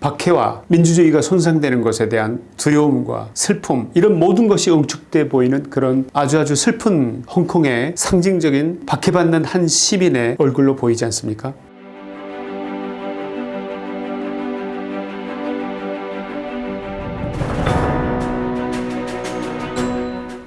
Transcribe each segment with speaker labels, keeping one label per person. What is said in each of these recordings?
Speaker 1: 박해와 민주주의가 손상되는 것에 대한 두려움과 슬픔 이런 모든 것이 응축돼 보이는 그런 아주 아주 슬픈 홍콩의 상징적인 박해받는 한 시민의 얼굴로 보이지 않습니까?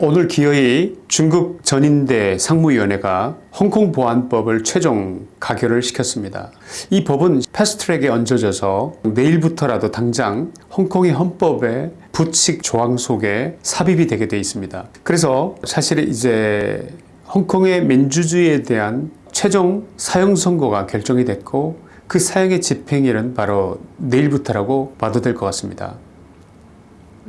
Speaker 1: 오늘 기어이 중국 전인대 상무위원회가 홍콩 보안법을 최종 가결을 시켰습니다. 이 법은 패스트트랙에 얹어져서 내일부터라도 당장 홍콩의 헌법에 부칙 조항 속에 삽입이 되게 돼 있습니다. 그래서 사실 이제 홍콩의 민주주의에 대한 최종 사형 선고가 결정이 됐고 그 사형의 집행일은 바로 내일부터라고 봐도 될 것 같습니다.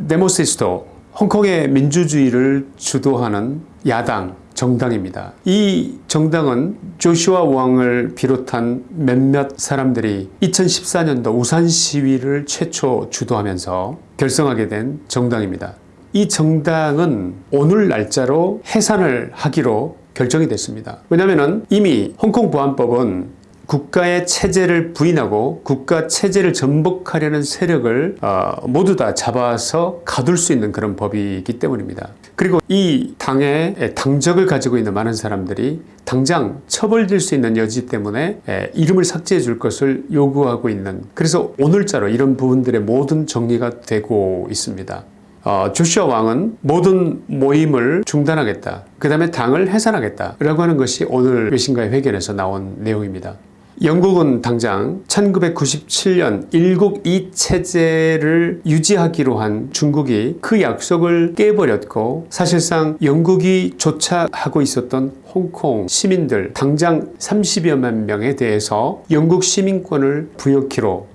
Speaker 1: 데모시스토 홍콩의 민주주의를 주도하는 야당 정당입니다. 이 정당은 조슈아 왕을 비롯한 몇몇 사람들이 2014년도 우산 시위를 최초 주도하면서 결성하게 된 정당입니다. 이 정당은 오늘 날짜로 해산을 하기로 결정이 됐습니다. 왜냐하면 이미 홍콩 보안법은 국가의 체제를 부인하고 국가 체제를 전복하려는 세력을 어, 모두 다 잡아서 가둘 수 있는 그런 법이기 때문입니다. 그리고 이 당의 당적을 가지고 있는 많은 사람들이 당장 처벌될 수 있는 여지 때문에 이름을 삭제해 줄 것을 요구하고 있는 그래서 오늘자로 이런 부분들의 모든 정리가 되고 있습니다. 어, 조슈아 왕은 모든 모임을 중단하겠다. 그 다음에 당을 해산하겠다. 라고 하는 것이 오늘 외신과의 회견에서 나온 내용입니다. 영국은 당장 1997년 일국 이체제를 유지하기로 한 중국이 그 약속을 깨버렸고 사실상 영국이 조차하고 있었던 홍콩 시민들 당장 30여만 명에 대해서 영국 시민권을 부여키로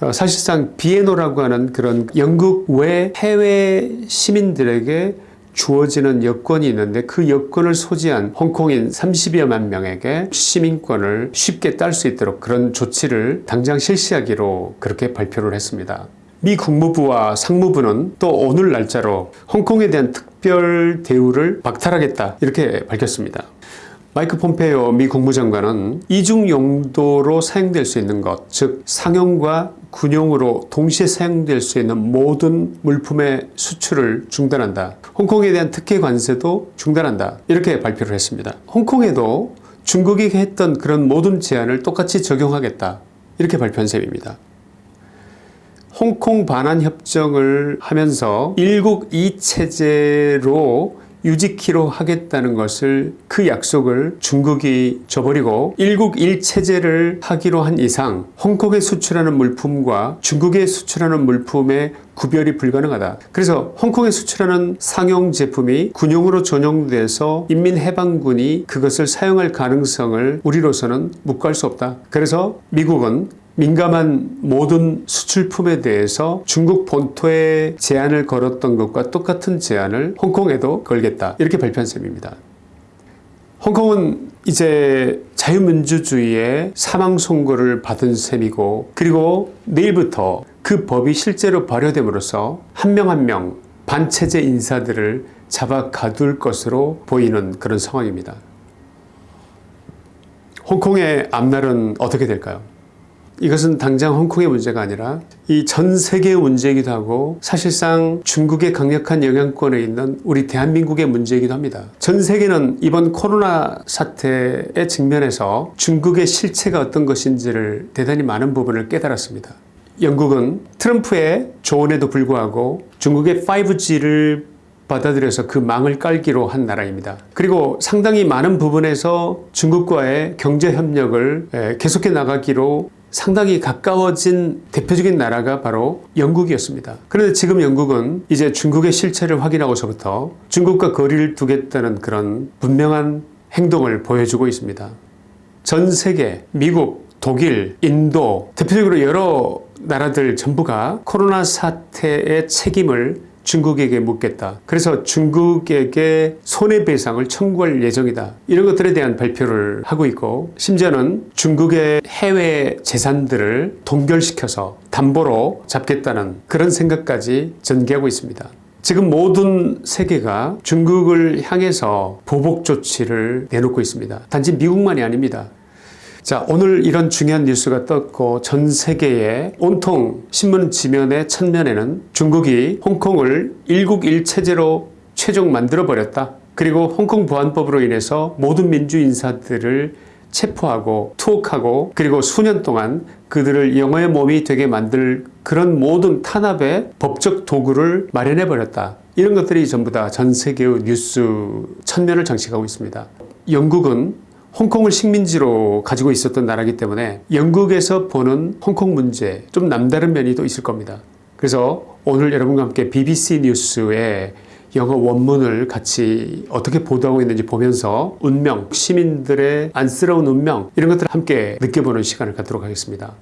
Speaker 1: 어, 사실상 비에노라고 하는 그런 영국 외 해외 시민들에게 주어지는 여건이 있는데 그 여건을 소지한 홍콩인 30여만 명에게 시민권을 쉽게 딸 수 있도록 그런 조치를 당장 실시하기로 그렇게 발표를 했습니다. 미 국무부와 상무부는 또 오늘 날짜로 홍콩에 대한 특별 대우를 박탈하겠다 이렇게 밝혔습니다. 마이크 폼페이오 미 국무장관은 이중 용도로 사용될 수 있는 것, 즉 상용과 군용으로 동시에 사용될 수 있는 모든 물품의 수출을 중단한다. 홍콩에 대한 특혜 관세도 중단한다. 이렇게 발표를 했습니다. 홍콩에도 중국이 했던 그런 모든 제한을 똑같이 적용하겠다. 이렇게 발표한 셈입니다. 홍콩 반환 협정을 하면서 일국 이체제로 유지키로 하겠다는 것을 그 약속을 중국이 저버리고 일국 일체제를 하기로 한 이상 홍콩에 수출하는 물품과 중국에 수출하는 물품의 구별이 불가능하다. 그래서 홍콩에 수출하는 상용 제품이 군용으로 전용돼서 인민해방군이 그것을 사용할 가능성을 우리로서는 묵과할 수 없다. 그래서 미국은 민감한 모든 수출품에 대해서 중국 본토에 제한을 걸었던 것과 똑같은 제한을 홍콩에도 걸겠다 이렇게 발표한 셈입니다. 홍콩은 이제 자유민주주의의 사망선고를 받은 셈이고 그리고 내일부터 그 법이 실제로 발효됨으로써 한 명 한 명 반체제 인사들을 잡아 가둘 것으로 보이는 그런 상황입니다. 홍콩의 앞날은 어떻게 될까요? 이것은 당장 홍콩의 문제가 아니라 이 전 세계의 문제이기도 하고 사실상 중국의 강력한 영향권에 있는 우리 대한민국의 문제이기도 합니다. 전 세계는 이번 코로나 사태에 직면해서 중국의 실체가 어떤 것인지를 대단히 많은 부분을 깨달았습니다. 영국은 트럼프의 조언에도 불구하고 중국의 5G를 받아들여서 그 망을 깔기로 한 나라입니다. 그리고 상당히 많은 부분에서 중국과의 경제협력을 계속해 나가기로 상당히 가까워진 대표적인 나라가 바로 영국이었습니다. 그런데 지금 영국은 이제 중국의 실체를 확인하고서부터 중국과 거리를 두겠다는 그런 분명한 행동을 보여주고 있습니다. 전 세계, 미국, 독일, 인도 대표적으로 여러 나라들 전부가 코로나 사태의 책임을 중국에게 묻겠다. 그래서 중국에게 손해배상을 청구할 예정이다. 이런 것들에 대한 발표를 하고 있고 심지어는 중국의 해외 재산들을 동결시켜서 담보로 잡겠다는 그런 생각까지 전개하고 있습니다. 지금 모든 세계가 중국을 향해서 보복 조치를 내놓고 있습니다. 단지 미국만이 아닙니다. 자, 오늘 이런 중요한 뉴스가 떴고 전 세계에 온통 신문 지면의 첫면에는 중국이 홍콩을 일국일 체제로 최종 만들어 버렸다. 그리고 홍콩 보안법으로 인해서 모든 민주 인사들을 체포하고 투옥하고 그리고 수년 동안 그들을 영어의 몸이 되게 만들 그런 모든 탄압의 법적 도구를 마련해 버렸다. 이런 것들이 전부 다 전 세계의 뉴스 천면을 장식하고 있습니다. 영국은 홍콩을 식민지로 가지고 있었던 나라이기 때문에 영국에서 보는 홍콩 문제 좀 남다른 면이 또 있을 겁니다. 그래서 오늘 여러분과 함께 BBC 뉴스에 영어 원문을 같이 어떻게 보도하고 있는지 보면서 운명, 시민들의 안쓰러운 운명 이런 것들을 함께 느껴보는 시간을 갖도록 하겠습니다.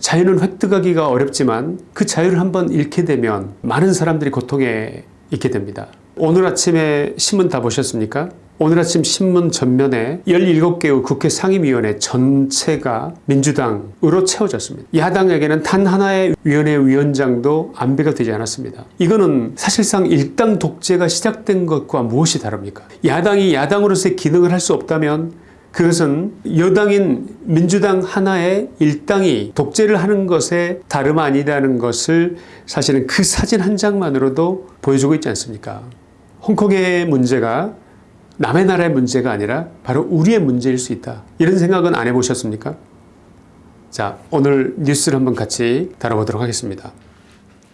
Speaker 1: 자유는 획득하기가 어렵지만 그 자유를 한번 잃게 되면 많은 사람들이 고통에 있게 됩니다. 오늘 아침에 신문 다 보셨습니까? 오늘 아침 신문 전면에 17개의 국회 상임위원회 전체가 민주당으로 채워졌습니다. 야당에게는 단 하나의 위원회 위원장도 안배가 되지 않았습니다. 이거는 사실상 일당 독재가 시작된 것과 무엇이 다릅니까? 야당이 야당으로서의 기능을 할 수 없다면 그것은 여당인 민주당 하나의 일당이 독재를 하는 것에 다름 아니다는 것을 사실은 그 사진 한 장만으로도 보여주고 있지 않습니까? 홍콩의 문제가 남의 나라의 문제가 아니라 바로 우리의 문제일 수 있다. 이런 생각은 안 해보셨습니까? 자, 오늘 뉴스를 한번 같이 다뤄보도록 하겠습니다.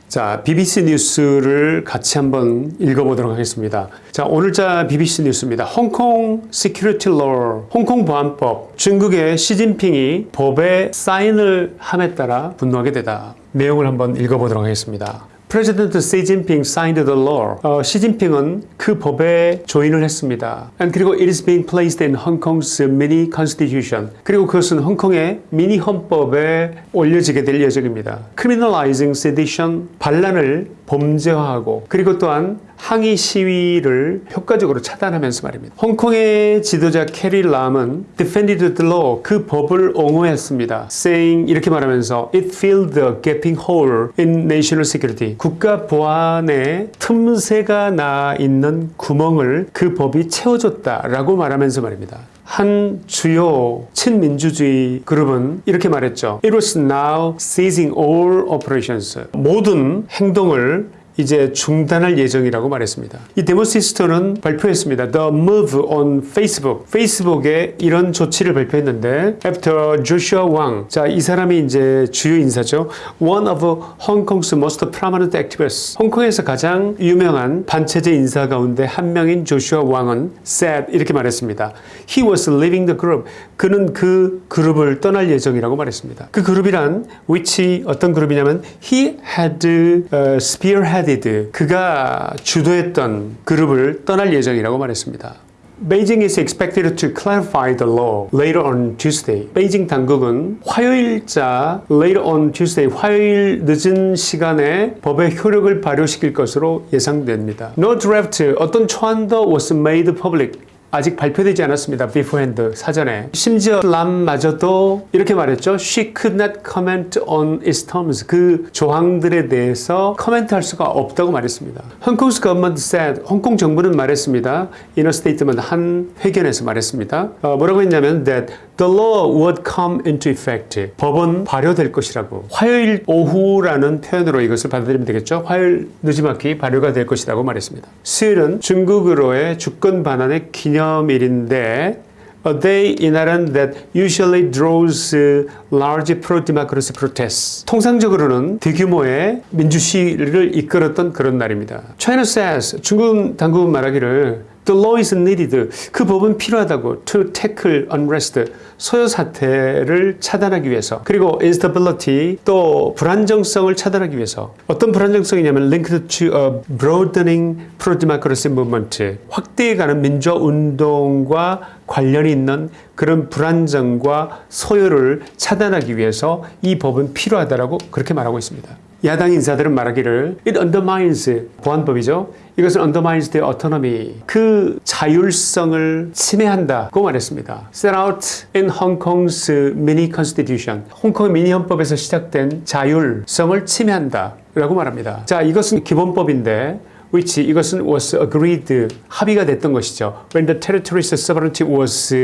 Speaker 1: 자, BBC 뉴스를 같이 한번 읽어보도록 하겠습니다. 자, 오늘자 BBC 뉴스입니다. 홍콩 Security Law, 홍콩 보안법, 중국의 시진핑이 법에 사인을 함에 따라 분노하게 되다. 내용을 한번 읽어보도록 하겠습니다. President 시진핑 signed the law. 어, 시진핑은 그 법에 조인을 했습니다. And 그리고 it is being placed in Hong Kong's mini constitution. 그리고 그것은 홍콩의 미니 헌법에 올려지게 될 예정입니다. Criminalizing sedition, 반란을 범죄화하고 그리고 또한 항의 시위를 효과적으로 차단하면서 말입니다. 홍콩의 지도자 캐리 람은 defended the law 그 법을 옹호했습니다. saying 이렇게 말하면서 it filled the gaping hole in national security 국가 보안에 틈새가 나 있는 구멍을 그 법이 채워줬다라고 말하면서 말입니다. 한 주요 친민주주의 그룹은 이렇게 말했죠. It was now ceasing all operations. 모든 행동을 이제 중단할 예정이라고 말했습니다. 이 데모시스터는 발표했습니다. The move on Facebook. 페이스북에 이런 조치를 발표했는데 after Joshua Wang. 자, 이 사람이 이제 주요 인사죠. One of Hong Kong's most prominent activists. 홍콩에서 가장 유명한 반체제 인사 가운데 한 명인 조슈아 왕은 said 이렇게 말했습니다. He was leaving the group. 그는 그 그룹을 떠날 예정이라고 말했습니다. 그 그룹이란 which 어떤 그룹이냐면 he had uh, spearhead 헤디드 그가 주도했던 그룹을 떠날 예정이라고 말했습니다. Beijing is expected to clarify the law later on Tuesday. 베이징 당국은 화요일자 later on Tuesday 화요일 늦은 시간에 법의 효력을 발효시킬 것으로 예상됩니다. No draft 어떤 초안도 was made public. 아직 발표되지 않았습니다. beforehand 사전에 심지어 람마저도 이렇게 말했죠. She could not comment on its terms. 그 조항들에 대해서 코멘트할 수가 없다고 말했습니다. Hongkong's government said 홍콩 정부는 말했습니다. in a statement 한 회견에서 말했습니다. 어, 뭐라고 했냐면 that the law would come into effect. 법은 발효될 것이라고. 화요일 오후라는 표현으로 이것을 받아들이면 되겠죠. 화요일 늦지막히 발효가 될 것이라고 말했습니다. 수요일은 중국으로의 주권 반환의 기념 기념일인데 A day in Ireland that usually draws large pro-democracy protests. 통상적으로는 대규모의 민주시위를 이끌었던 그런 날입니다. China says 중국 당국은 말하기를 The law is needed. 그 법은 필요하다고. To tackle unrest. 소요 사태를 차단하기 위해서. 그리고 instability. 또 불안정성을 차단하기 위해서. 어떤 불안정성이냐면 linked to a broadening pro-democracy movement. 확대해가는 민주화 운동과 관련이 있는 그런 불안정과 소요를 차단하기 위해서 이 법은 필요하다라고 그렇게 말하고 있습니다. 야당 인사들은 말하기를 it undermines 보안법이죠. 이것은 undermines the autonomy 그 자율성을 침해한다고 말했습니다. set out in Hong Kong's mini constitution 홍콩 미니 헌법에서 시작된 자율성을 침해한다 라고 말합니다. 자 이것은 기본법인데 which 이것은 was agreed 합의가 됐던 것이죠. When the territory's sovereignty was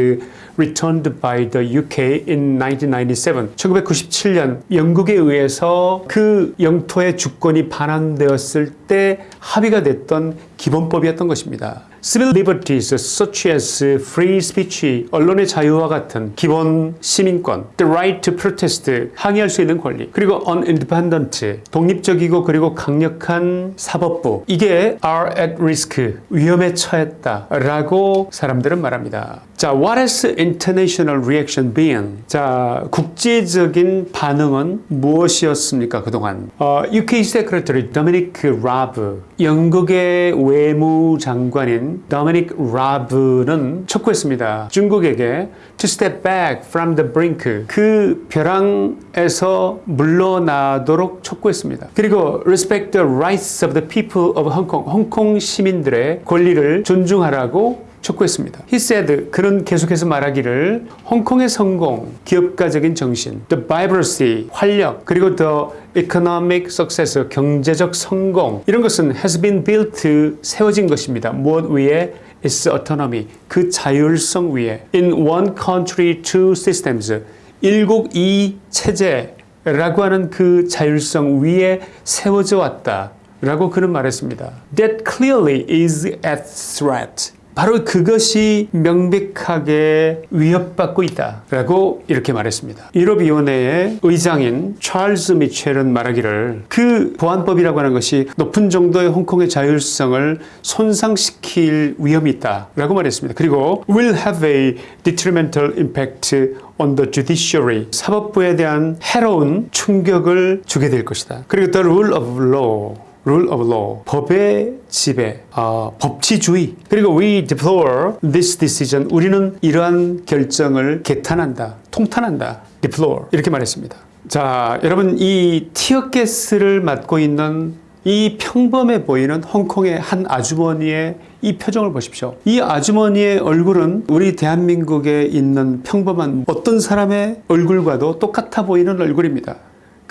Speaker 1: returned by the UK in 1997. 1997년 영국에 의해서 그 영토의 주권이 반환되었을 때 합의가 됐던 기본법이었던 것입니다. Civil liberties such as free speech, 언론의 자유와 같은 기본 시민권, the right to protest, 항의할 수 있는 권리, 그리고 unindependent, 독립적이고 그리고 강력한 사법부, 이게 are at risk, 위험에 처했다 라고 사람들은 말합니다. 자, what has international reaction been? 자, 국제적인 반응은 무엇이었습니까 그동안? 어, UK Secretary Dominic Raab, 영국의 외무장관인 Dominic Raab는 촉구했습니다. 중국에게 to step back from the brink, 그 벼랑에서 물러나도록 촉구했습니다. 그리고 respect the rights of the people of Hong Kong, 홍콩 시민들의 권리를 존중하라고 촉구했습니다. He said 그는 계속해서 말하기를 홍콩의 성공, 기업가적인 정신, the vibrancy, 활력, 그리고 the economic success, 경제적 성공 이런 것은 has been built 세워진 것입니다. 무엇 위에 its autonomy, 그 자율성 위에 in one country, two systems, 일국 이 체제라고 하는 그 자율성 위에 세워져 왔다. 라고 그는 말했습니다. That clearly is at threat. 바로 그것이 명백하게 위협받고 있다라고 이렇게 말했습니다. 유럽위원회의 의장인 찰스 미첼은 말하기를 그 보안법이라고 하는 것이 높은 정도의 홍콩의 자율성을 손상시킬 위험이 있다라고 말했습니다. 그리고 will have a detrimental impact on the judiciary 사법부에 대한 해로운 충격을 주게 될 것이다. 그리고 the rule of law rule of law, 법의 지배, 어, 법치주의. 그리고 we deplore this decision. 우리는 이러한 결정을 개탄한다, 통탄한다. deplore 이렇게 말했습니다. 자, 여러분 이 티어가스를 맡고 있는 이 평범해 보이는 홍콩의 한 아주머니의 이 표정을 보십시오. 이 아주머니의 얼굴은 우리 대한민국에 있는 평범한 어떤 사람의 얼굴과도 똑같아 보이는 얼굴입니다.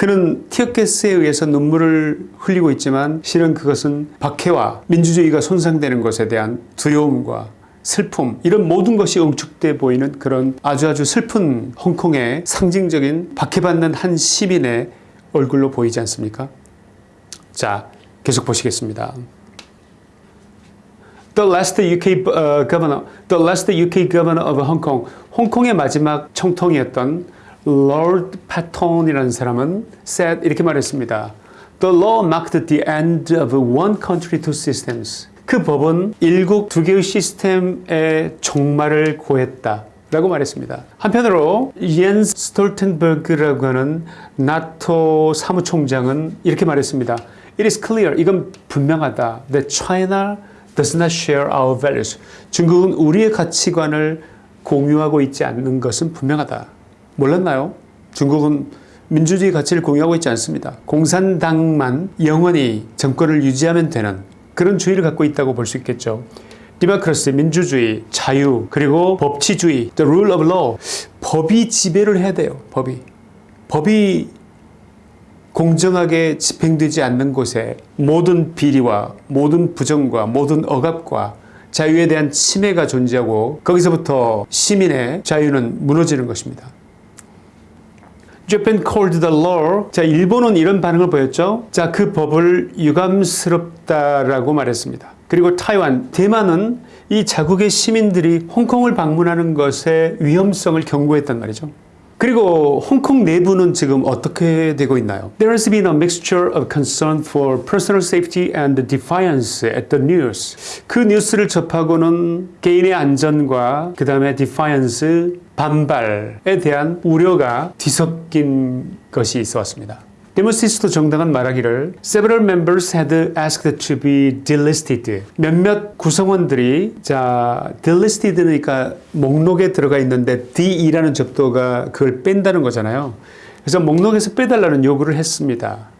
Speaker 1: 그는 티어가스에 의해서 눈물을 흘리고 있지만 실은 그것은 박해와 민주주의가 손상되는 것에 대한 두려움과 슬픔 이런 모든 것이 응축돼 보이는 그런 아주 아주 슬픈 홍콩의 상징적인 박해받는 한 시민의 얼굴로 보이지 않습니까? 자 계속 보시겠습니다. The last UK uh, governor, the last UK governor of Hong Kong, 홍콩의 마지막 총통이었던 Lord Patten이라는 사람은 said 이렇게 말했습니다. The law marked the end of one country, two systems. 그 법은 일국 두 개의 시스템의 종말을 고했다. 라고 말했습니다. 한편으로 옌스 스톨텐버그라고 하는 나토 사무총장은 이렇게 말했습니다. It is clear, 이건 분명하다. That China does not share our values. 중국은 우리의 가치관을 공유하고 있지 않는 것은 분명하다. 몰랐나요? 중국은 민주주의 가치를 공유하고 있지 않습니다. 공산당만 영원히 정권을 유지하면 되는 그런 주의를 갖고 있다고 볼 수 있겠죠. 디마크러스, 민주주의, 자유, 그리고 법치주의, the rule of law. 법이 지배를 해야 돼요. 법이. 법이 공정하게 집행되지 않는 곳에 모든 비리와 모든 부정과 모든 억압과 자유에 대한 침해가 존재하고 거기서부터 시민의 자유는 무너지는 것입니다. Japan called the law. 자, 일본은 이런 반응을 보였죠. 자, 그 법을 유감스럽다라고 말했습니다. 그리고 타이완, 대만은 이 자국의 시민들이 홍콩을 방문하는 것의 위험성을 경고했단 말이죠. 그리고 홍콩 내부는 지금 어떻게 되고 있나요? There has been a mixture of concern for personal safety and defiance at the news. 그 뉴스를 접하고는 개인의 안전과 그 다음에 defiance, 반발에 대한 우려가 뒤섞인 것이 있어 왔습니다. 데모시스트 정당은 말하기를 several members had asked to be delisted. 몇몇 구성원들이 자 delisted니까 목록에 들어가 있는데 de이라는 접두가 그걸 뺀다는 거잖아요. 그래서 목록에서 빼달라는 요구를 했습니다.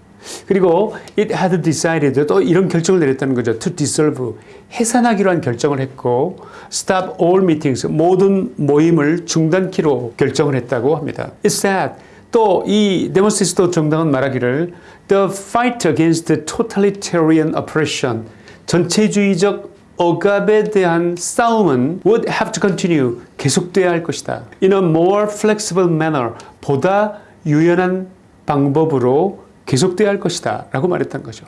Speaker 1: 그리고 it had decided 또 이런 결정을 내렸다는 거죠. to dissolve 해산하기로 한 결정을 했고 stop all meetings 모든 모임을 중단키로 결정을 했다고 합니다. It said 또 이 데모시스토 정당은 말하기를 The fight against totalitarian oppression 전체주의적 억압에 대한 싸움은 would have to continue 계속돼야 할 것이다. In a more flexible manner 보다 유연한 방법으로 계속돼야 할 것이다 라고 말했던 거죠.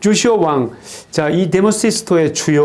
Speaker 1: 조시오 왕, 자, 이 데모시스토의 주요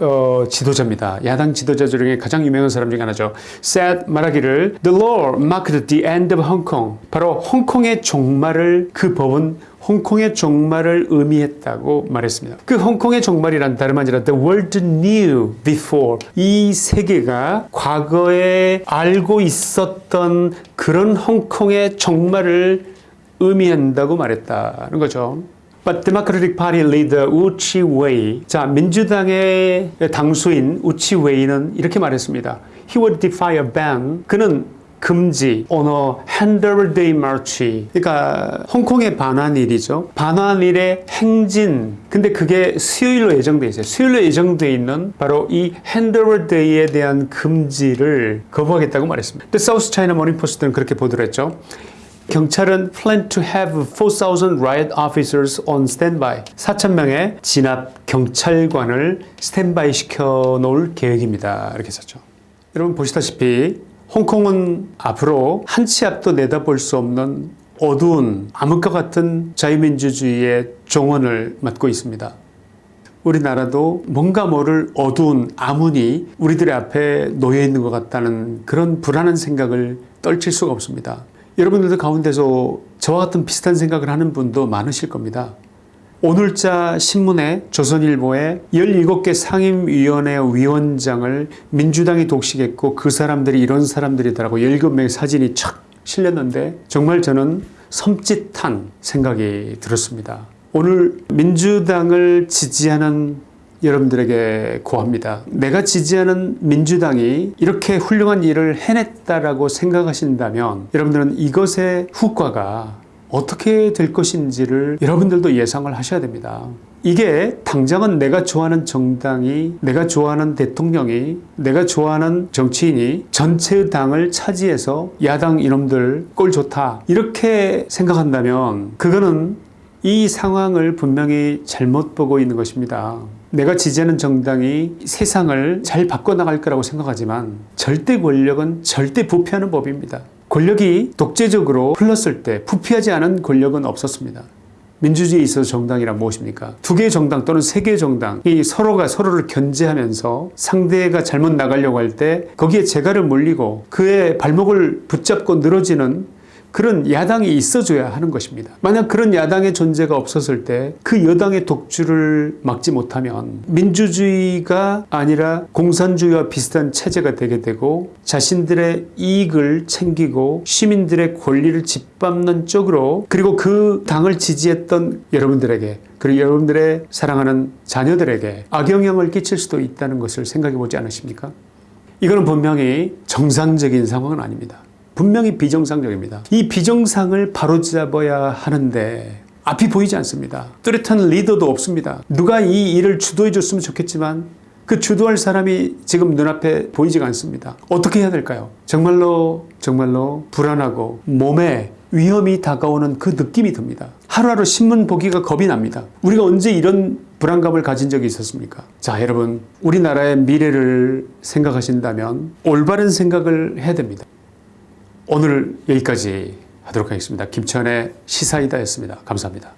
Speaker 1: 어, 지도자입니다. 야당 지도자 중에 가장 유명한 사람 중에 하나죠. said 말하기를 The law marked the end of Hong Kong. 바로 홍콩의 종말을 그 법은 홍콩의 종말을 의미했다고 말했습니다. 그 홍콩의 종말이란 다름 아니라 the world knew before 이 세계가 과거에 알고 있었던 그런 홍콩의 종말을 의미한다고 말했다는 거죠. But Democratic Party leader Wu Chi-wei, 자 민주당의 당수인 우 치웨이는 이렇게 말했습니다. He would defy a ban. 그는 금지, on a Handler Day March. 그러니까 홍콩의 반환일이죠. 반환일의 행진. 근데 그게 수요일로 예정돼 있어요. 수요일로 예정돼 있는 바로 이 Handler Day에 대한 금지를 거부하겠다고 말했습니다. The South China Morning Post는 그렇게 보도를 했죠. 경찰은 plan to have 4,000 riot officers on standby. 4,000명의 진압 경찰관을 스탠바이 시켜 놓을 계획입니다. 이렇게 썼죠. 여러분 보시다시피 홍콩은 앞으로 한 치 앞도 내다볼 수 없는 어두운 암흑과 같은 자유민주주의의 종언을 맡고 있습니다. 우리나라도 뭔가 모를 어두운 암운이 우리들의 앞에 놓여 있는 것 같다는 그런 불안한 생각을 떨칠 수가 없습니다. 여러분들도 가운데서 저와 같은 비슷한 생각을 하는 분도 많으실 겁니다. 오늘자 신문에 조선일보에 17개 상임위원회 위원장을 민주당이 독식했고 그 사람들이 이런 사람들이더라고 17명의 사진이 착 실렸는데 정말 저는 섬찟한 생각이 들었습니다. 오늘 민주당을 지지하는 여러분들에게 고합니다. 내가 지지하는 민주당이 이렇게 훌륭한 일을 해냈다라고 생각하신다면 여러분들은 이것의 후과가 어떻게 될 것인지를 여러분들도 예상을 하셔야 됩니다. 이게 당장은 내가 좋아하는 정당이 내가 좋아하는 대통령이 내가 좋아하는 정치인이 전체의 당을 차지해서 야당 이놈들 꼴 좋다 이렇게 생각한다면 그거는 이 상황을 분명히 잘못 보고 있는 것입니다. 내가 지지하는 정당이 세상을 잘 바꿔나갈 거라고 생각하지만 절대 권력은 절대 부패하는 법입니다. 권력이 독재적으로 흘렀을 때 부패하지 않은 권력은 없었습니다. 민주주의에 있어서 정당이란 무엇입니까? 두 개의 정당 또는 세 개의 정당이 서로가 서로를 견제하면서 상대가 잘못 나가려고 할 때 거기에 재갈을 물리고 그의 발목을 붙잡고 늘어지는 그런 야당이 있어줘야 하는 것입니다. 만약 그런 야당의 존재가 없었을 때 그 여당의 독주를 막지 못하면 민주주의가 아니라 공산주의와 비슷한 체제가 되게 되고 자신들의 이익을 챙기고 시민들의 권리를 짓밟는 쪽으로 그리고 그 당을 지지했던 여러분들에게 그리고 여러분들의 사랑하는 자녀들에게 악영향을 끼칠 수도 있다는 것을 생각해 보지 않으십니까? 이거는 분명히 정상적인 상황은 아닙니다. 분명히 비정상적입니다. 이 비정상을 바로잡아야 하는데 앞이 보이지 않습니다. 뚜렷한 리더도 없습니다. 누가 이 일을 주도해 줬으면 좋겠지만 그 주도할 사람이 지금 눈앞에 보이지가 않습니다. 어떻게 해야 될까요? 정말로 정말로 불안하고 몸에 위험이 다가오는 그 느낌이 듭니다. 하루하루 신문 보기가 겁이 납니다. 우리가 언제 이런 불안감을 가진 적이 있었습니까? 자, 여러분, 우리나라의 미래를 생각하신다면 올바른 생각을 해야 됩니다. 오늘 여기까지 하도록 하겠습니다. 김천의 시사이다였습니다. 감사합니다.